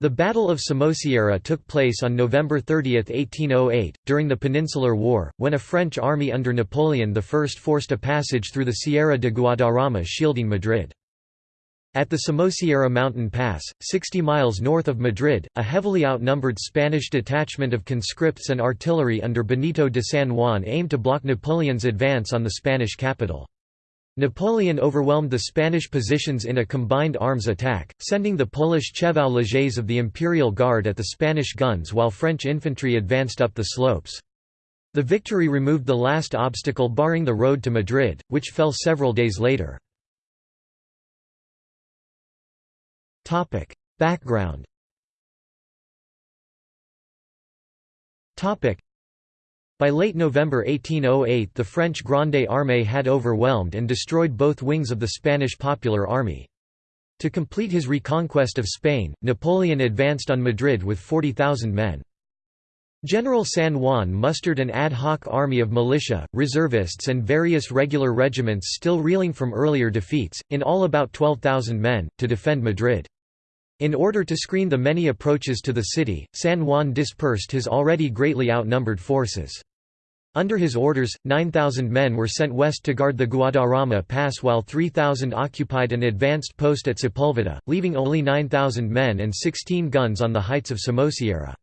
The Battle of Somosierra took place on November 30, 1808, during the Peninsular War, when a French army under Napoleon I forced a passage through the Sierra de Guadarrama shielding Madrid. At the Somosierra mountain pass, 60 miles north of Madrid, a heavily outnumbered Spanish detachment of conscripts and artillery under Benito de San Juan aimed to block Napoleon's advance on the Spanish capital. Napoleon overwhelmed the Spanish positions in a combined arms attack, sending the Polish Chevaux légers of the Imperial Guard at the Spanish guns while French infantry advanced up the slopes. The victory removed the last obstacle barring the road to Madrid, which fell several days later. Background by late November 1808 the French Grande Armée had overwhelmed and destroyed both wings of the Spanish Popular Army. To complete his reconquest of Spain, Napoleon advanced on Madrid with 40,000 men. General San Juan mustered an ad hoc army of militia, reservists and various regular regiments still reeling from earlier defeats, in all about 12,000 men, to defend Madrid. In order to screen the many approaches to the city, San Juan dispersed his already greatly outnumbered forces. Under his orders, 9,000 men were sent west to guard the Guadarrama Pass while 3,000 occupied an advanced post at Sepulveda, leaving only 9,000 men and 16 guns on the heights of Somosierra.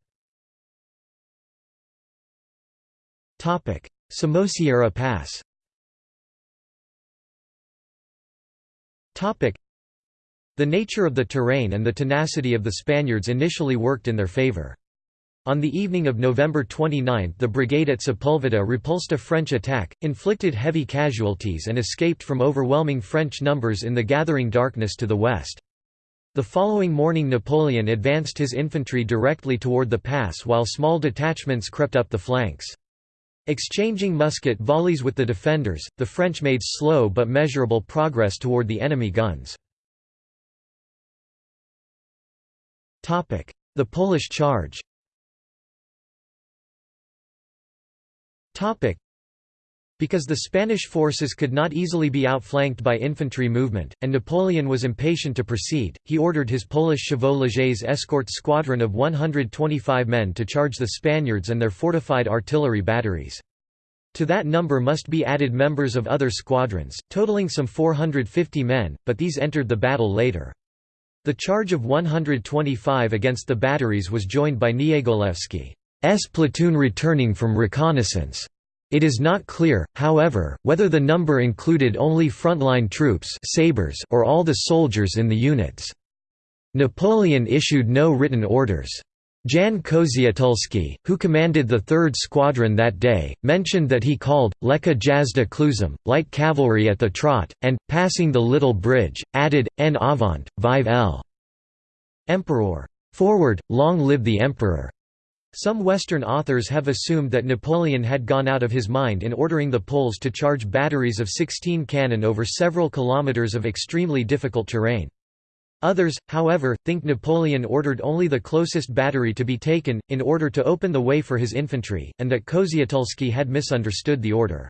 Somosierra Pass the nature of the terrain and the tenacity of the Spaniards initially worked in their favor. On the evening of November 29 the brigade at Sepulveda repulsed a French attack, inflicted heavy casualties and escaped from overwhelming French numbers in the gathering darkness to the west. The following morning Napoleon advanced his infantry directly toward the pass while small detachments crept up the flanks. Exchanging musket volleys with the defenders, the French made slow but measurable progress toward the enemy guns. The Polish charge because the Spanish forces could not easily be outflanked by infantry movement, and Napoleon was impatient to proceed, he ordered his Polish chevaux légers escort squadron of 125 men to charge the Spaniards and their fortified artillery batteries. To that number must be added members of other squadrons, totaling some 450 men, but these entered the battle later. The charge of 125 against the batteries was joined by Niegolewski's platoon returning from reconnaissance. It is not clear, however, whether the number included only frontline troops sabres or all the soldiers in the units. Napoleon issued no written orders. Jan Kozietulski, who commanded the 3rd Squadron that day, mentioned that he called, Lekka jazda kłusem, light cavalry at the trot, and, passing the little bridge, added, En avant, vive l. Emperor. Forward, long live the Emperor. Some Western authors have assumed that Napoleon had gone out of his mind in ordering the Poles to charge batteries of 16 cannon over several kilometers of extremely difficult terrain. Others, however, think Napoleon ordered only the closest battery to be taken, in order to open the way for his infantry, and that Kozietulski had misunderstood the order.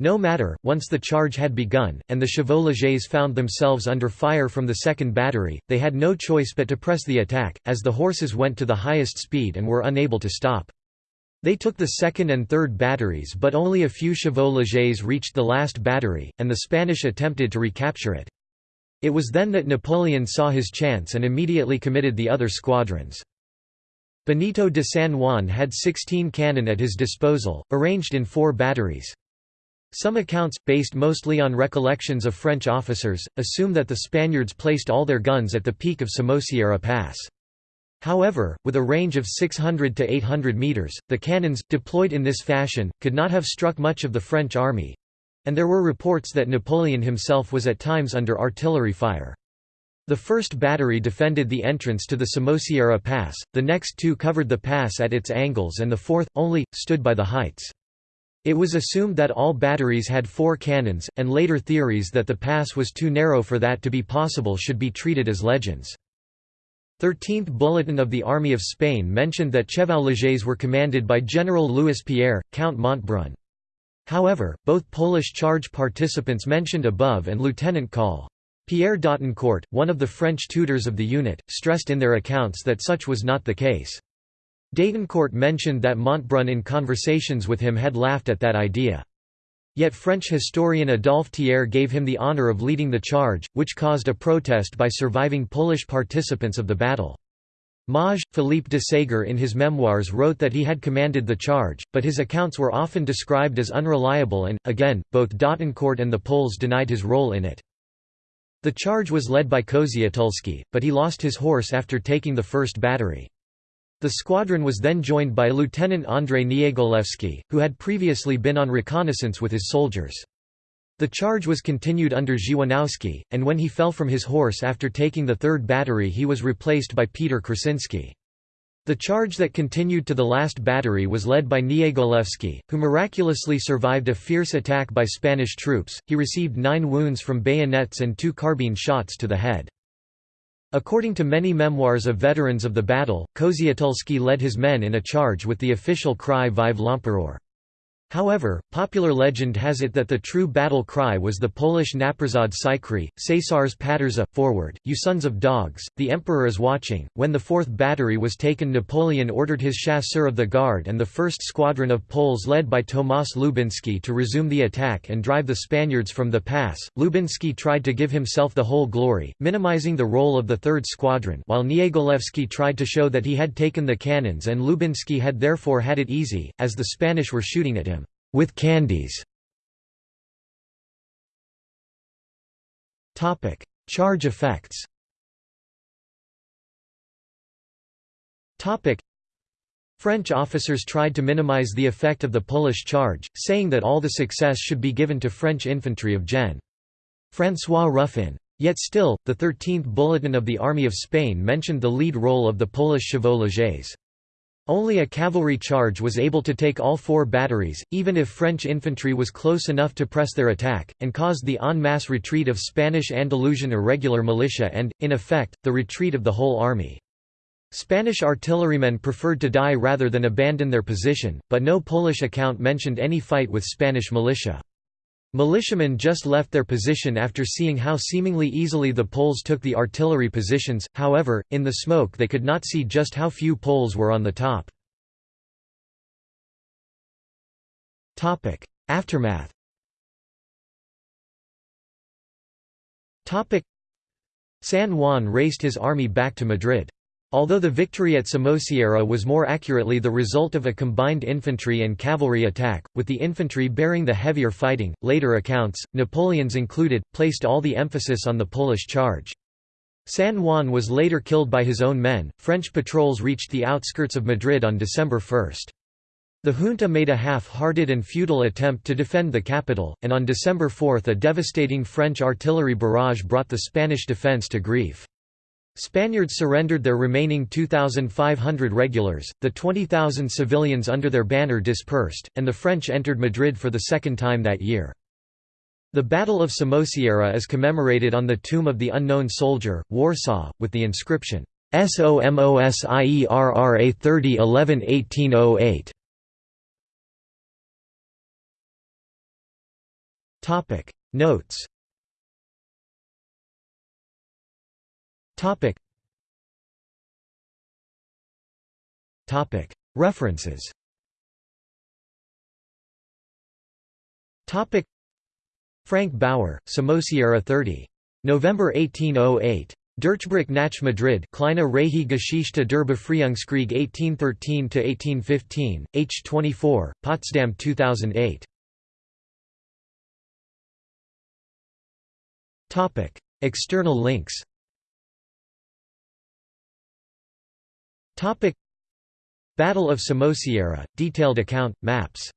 No matter, once the charge had begun, and the chevaux légers found themselves under fire from the second battery, they had no choice but to press the attack, as the horses went to the highest speed and were unable to stop. They took the second and third batteries but only a few chevaux légers reached the last battery, and the Spanish attempted to recapture it. It was then that Napoleon saw his chance and immediately committed the other squadrons. Benito de San Juan had 16 cannon at his disposal, arranged in four batteries. Some accounts, based mostly on recollections of French officers, assume that the Spaniards placed all their guns at the peak of Somosierra Pass. However, with a range of 600 to 800 metres, the cannons, deployed in this fashion, could not have struck much of the French army, and there were reports that Napoleon himself was at times under artillery fire. The first battery defended the entrance to the Somosierra Pass, the next two covered the pass at its angles and the fourth, only, stood by the heights. It was assumed that all batteries had four cannons, and later theories that the pass was too narrow for that to be possible should be treated as legends. 13th Bulletin of the Army of Spain mentioned that Chevaux légers were commanded by General Louis Pierre, Count Montbrun. However, both Polish charge participants mentioned above and Lieutenant Col. Pierre d'Autancourt, one of the French tutors of the unit, stressed in their accounts that such was not the case. d'Autancourt mentioned that Montbrun in conversations with him had laughed at that idea. Yet French historian Adolphe Thiers gave him the honor of leading the charge, which caused a protest by surviving Polish participants of the battle. Maj. Philippe de Ségur in his memoirs wrote that he had commanded the charge, but his accounts were often described as unreliable and, again, both d'Autancourt and the Poles denied his role in it. The charge was led by Kozietulski, but he lost his horse after taking the first battery. The squadron was then joined by Lieutenant Andrzej Niegolewski, who had previously been on reconnaissance with his soldiers. The charge was continued under Dziewanowski, and when he fell from his horse after taking the third battery he was replaced by Peter Krasinski. The charge that continued to the last battery was led by Niegolewski, who miraculously survived a fierce attack by Spanish troops. He received nine wounds from bayonets and two carbine shots to the head. According to many memoirs of veterans of the battle, Kozietulski led his men in a charge with the official cry Vive l'Empereur. However, popular legend has it that the true battle cry was the Polish Naprzód Sykry, cesarz patrzy, forward, you sons of dogs, the emperor is watching. When the fourth battery was taken Napoleon ordered his chasseurs of the guard and the first squadron of Poles led by Tomasz Lubinski to resume the attack and drive the Spaniards from the pass. Lubinski tried to give himself the whole glory, minimizing the role of the third squadron while Niegolewski tried to show that he had taken the cannons and Lubinski had therefore had it easy, as the Spanish were shooting at him with candies. Topic: Charge effects. Topic: French officers tried to minimize the effect of the Polish charge, saying that all the success should be given to French infantry of Gen. François Ruffin. Yet still, the 13th Bulletin of the Army of Spain mentioned the lead role of the Polish chevaux légers. Only a cavalry charge was able to take all four batteries, even if French infantry was close enough to press their attack, and caused the en masse retreat of Spanish Andalusian irregular militia and, in effect, the retreat of the whole army. Spanish artillerymen preferred to die rather than abandon their position, but no Polish account mentioned any fight with Spanish militia. Militiamen just left their position after seeing how seemingly easily the Poles took the artillery positions, however, in the smoke they could not see just how few Poles were on the top. Aftermath San Juan raced his army back to Madrid. Although the victory at Somosierra was more accurately the result of a combined infantry and cavalry attack, with the infantry bearing the heavier fighting, later accounts, Napoleon's included, placed all the emphasis on the Polish charge. San Juan was later killed by his own men. French patrols reached the outskirts of Madrid on December 1. The junta made a half-hearted and futile attempt to defend the capital, and on December 4 a devastating French artillery barrage brought the Spanish defence to grief. Spaniards surrendered their remaining 2,500 regulars, the 20,000 civilians under their banner dispersed, and the French entered Madrid for the second time that year. The Battle of Somosierra is commemorated on the tomb of the unknown soldier, Warsaw, with the inscription, SOMOSIERRA 30 11 1808. Notes References. Frank Bauer, Somosierra 30. November 1808. Durchbruch nach Madrid Kleine Reihe Geschichte der Befreiungskrieg 1813–1815, h. 24, Potsdam 2008. External links Battle of Somosierra, detailed account, maps